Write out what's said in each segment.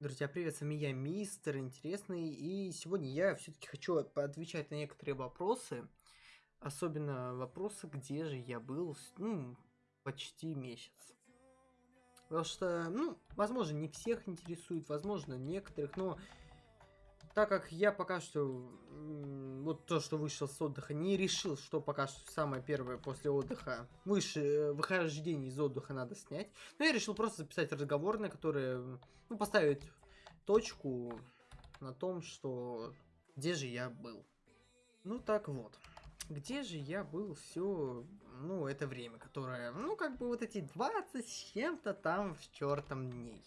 Друзья, привет, с вами я, Мистер Интересный, и сегодня я все-таки хочу отвечать на некоторые вопросы, особенно вопросы, где же я был, ну, почти месяц. Потому что, ну, возможно, не всех интересует, возможно, некоторых, но так как я пока что, вот то, что вышел с отдыха, не решил, что пока что самое первое после отдыха, выше, э, выхождение из отдыха надо снять. Но я решил просто записать разговор, на который, ну, поставить точку на том, что где же я был. Ну так вот. Где же я был все, ну, это время, которое, ну, как бы вот эти 20 с чем-то там в чертом дней.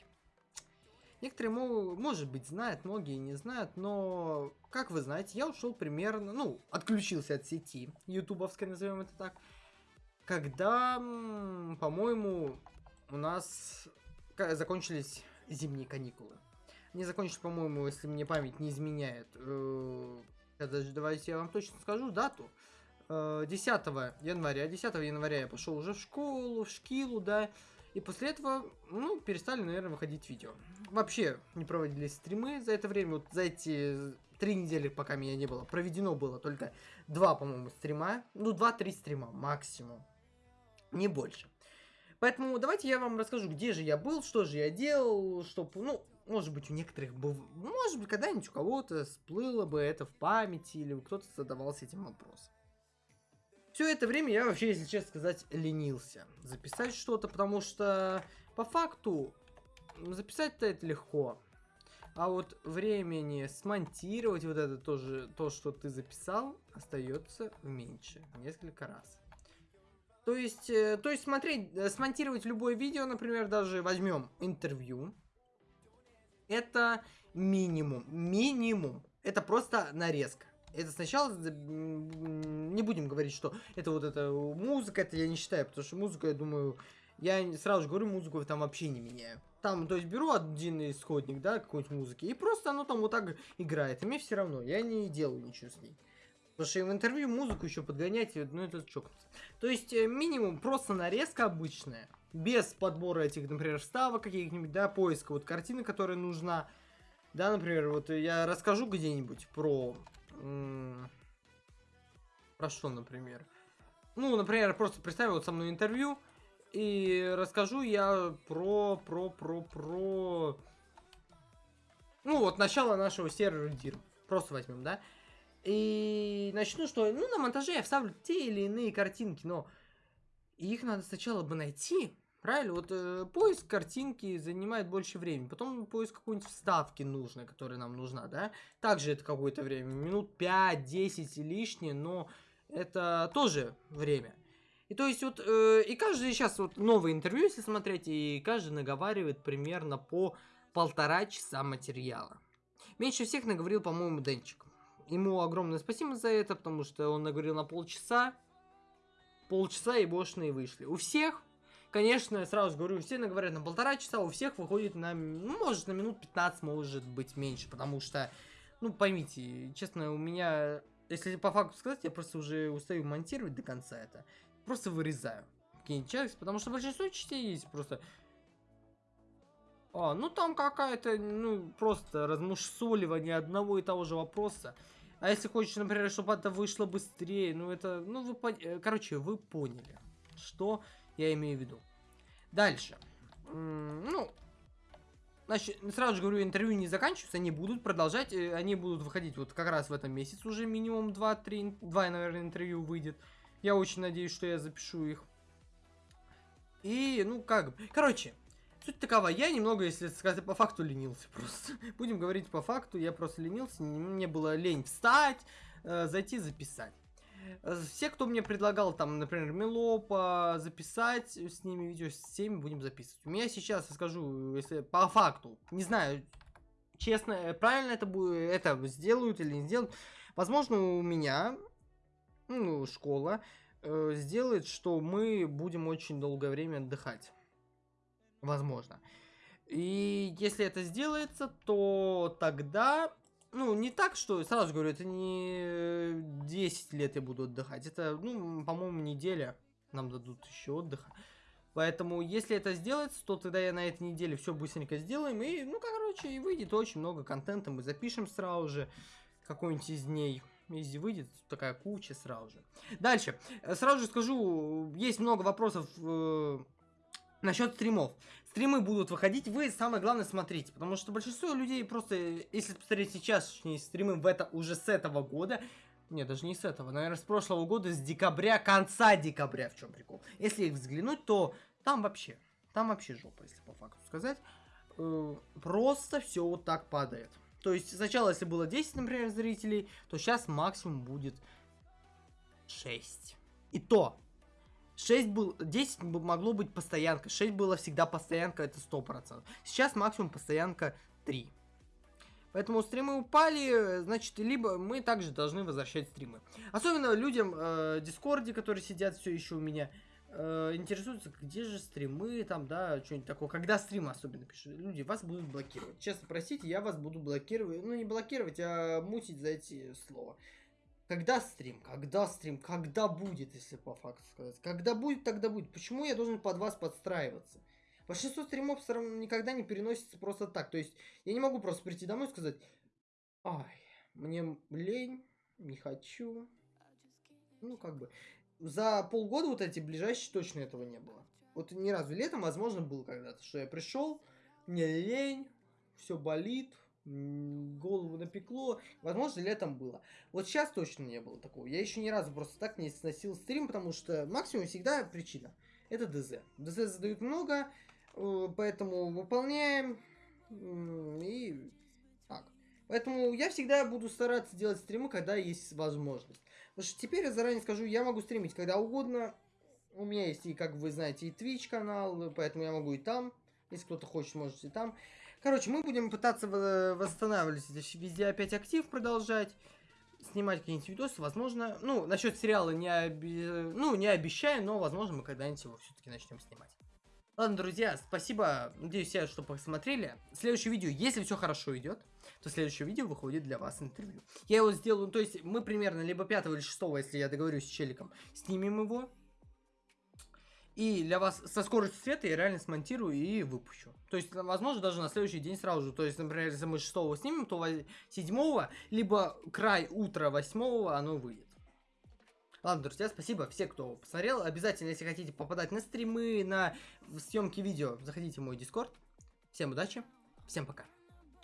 Некоторые, может быть, знают, многие не знают, но, как вы знаете, я ушел примерно, ну, отключился от сети, ютубовской, назовем это так, когда, по-моему, у нас закончились зимние каникулы. Они закончились, по-моему, если мне память не изменяет. Сейчас, э, давайте я вам точно скажу дату. 10 э, января. 10 января я пошел уже в школу, в шкилу, да. И после этого, ну, перестали, наверное, выходить видео. Вообще не проводились стримы за это время. Вот за эти три недели, пока меня не было, проведено было только два, по-моему, стрима. Ну, два-три стрима максимум. Не больше. Поэтому давайте я вам расскажу, где же я был, что же я делал, чтобы, ну, может быть, у некоторых, был, может быть, когда-нибудь у кого-то всплыло бы это в памяти, или кто-то задавался этим вопросом. Все это время я вообще, если честно сказать, ленился записать что-то, потому что по факту записать-то это легко. А вот времени смонтировать вот это тоже, то, что ты записал, остается меньше, несколько раз. То есть, э, то есть смотреть, э, смонтировать любое видео, например, даже возьмем интервью. Это минимум, минимум. Это просто нарезка. Это сначала, не будем говорить, что это вот эта музыка, это я не считаю, потому что музыка, я думаю, я сразу же говорю, музыку там вообще не меняю. Там, то есть, беру один исходник, да, какой-нибудь музыки, и просто оно там вот так играет, и мне все равно, я не делаю ничего с ней. Потому что в интервью музыку еще подгонять, ну это чокнуться. То есть, э, минимум просто нарезка обычная, без подбора этих, например, вставок каких-нибудь, да, поиска вот картины, которая нужна. Да, например, вот я расскажу где-нибудь про про что, например? Ну, например, просто представил вот со мной интервью, и расскажу я про, про, про, про... Ну, вот начало нашего сервера DIR. Просто возьмем, да? И начну, что, ну, на монтаже я вставлю те или иные картинки, но их надо сначала бы найти, Правильно? Вот э, поиск картинки занимает больше времени. Потом поиск какой-нибудь вставки нужной, которая нам нужна, да? Также это какое-то время. Минут 5-10 лишнее, но это тоже время. И то есть вот, э, и каждый сейчас вот новое интервью, если смотреть, и каждый наговаривает примерно по полтора часа материала. Меньше всех наговорил, по-моему, Денчик. Ему огромное спасибо за это, потому что он наговорил на полчаса. Полчаса и бошные вышли. У всех Конечно, сразу говорю, все говорят на полтора часа, у всех выходит на, ну, может, на минут 15, может быть, меньше, потому что, ну, поймите, честно, у меня, если по факту сказать, я просто уже устаю монтировать до конца это, просто вырезаю какие-нибудь части, потому что большинство частей есть просто... А, ну там какая-то, ну, просто размусоливание одного и того же вопроса. А если хочешь, например, чтобы это вышло быстрее, ну это, ну вы, короче, вы поняли, что я имею в виду. Дальше. Ну, значит, сразу же говорю, интервью не заканчиваются, они будут продолжать, э, они будут выходить вот как раз в этом месяце уже минимум 2-3, 2, наверное, интервью выйдет. Я очень надеюсь, что я запишу их. И, ну, как короче, суть такова, я немного, если сказать по факту, ленился просто. Будем говорить по факту, я просто ленился, мне было лень встать, э, зайти записать. Все, кто мне предлагал, там, например, Мелопа, записать с ними видео, с всеми будем записывать. У меня сейчас, я скажу, если по факту, не знаю, честно, правильно это будет, это сделают или не сделают. Возможно, у меня, ну, школа, э, сделает, что мы будем очень долгое время отдыхать. Возможно. И если это сделается, то тогда ну, не так, что, сразу говорю, это не 10 лет я буду отдыхать. Это, ну, по-моему, неделя нам дадут еще отдыха. Поэтому, если это сделается, то тогда я на этой неделе все быстренько сделаем. И, ну, короче, и выйдет очень много контента. Мы запишем сразу же какой-нибудь из дней. Если выйдет такая куча сразу же. Дальше. Сразу же скажу, есть много вопросов э, насчет стримов. Стримы будут выходить, вы самое главное смотрите, потому что большинство людей просто, если посмотреть сейчас стримы в это уже с этого года, нет, даже не с этого, наверное, с прошлого года, с декабря, конца декабря, в чем прикол. Если их взглянуть, то там вообще, там вообще жопа, если по факту сказать. Э, просто все вот так падает. То есть сначала, если было 10, например, зрителей, то сейчас максимум будет 6. И то, 6 был, 10 могло быть постоянка, 6 было всегда постоянка, это 100%. Сейчас максимум постоянка 3. Поэтому стримы упали, значит, либо мы также должны возвращать стримы. Особенно людям э, Дискорде, которые сидят все еще у меня, э, интересуются, где же стримы, там, да, что-нибудь такое. Когда стримы особенно пишут. Люди, вас будут блокировать. Честно, простите, я вас буду блокировать. Ну, не блокировать, а мутить за эти слова. Когда стрим? Когда стрим? Когда будет, если по факту сказать? Когда будет, тогда будет. Почему я должен под вас подстраиваться? Большинство стримов все равно никогда не переносится просто так. То есть я не могу просто прийти домой и сказать, ай, мне лень, не хочу. Ну, как бы. За полгода вот эти ближайшие точно этого не было. Вот ни разу летом, возможно, был когда-то, что я пришел, мне лень, все болит, голову напекло. Возможно, летом было. Вот сейчас точно не было такого. Я еще ни разу просто так не сносил стрим, потому что максимум всегда причина. Это ДЗ. ДЗ задают много, Э, поэтому выполняем. И так. Поэтому я всегда буду стараться делать стримы, когда есть возможность. Потому что теперь я заранее скажу, я могу стримить когда угодно. У меня есть и, как вы знаете, и Twitch канал, поэтому я могу и там. Если кто-то хочет, можете и там. Короче, мы будем пытаться восстанавливать везде опять актив, продолжать. Снимать какие-нибудь видосы, возможно. Ну, насчет сериала не, оби... ну, не обещаю, но, возможно, мы когда-нибудь его все-таки начнем снимать. Ладно, друзья, спасибо, надеюсь, все, что посмотрели. Следующее видео, если все хорошо идет, то следующее видео выходит для вас интервью. Я его сделаю, то есть мы примерно либо 5 или 6, если я договорюсь с челиком, снимем его. И для вас со скоростью света я реально смонтирую и выпущу. То есть, возможно, даже на следующий день сразу же. То есть, например, если мы 6 снимем, то 7, либо край утра 8 оно выйдет. Ладно, друзья, спасибо все, кто посмотрел. Обязательно, если хотите попадать на стримы, на съемки видео, заходите в мой дискорд. Всем удачи, всем пока.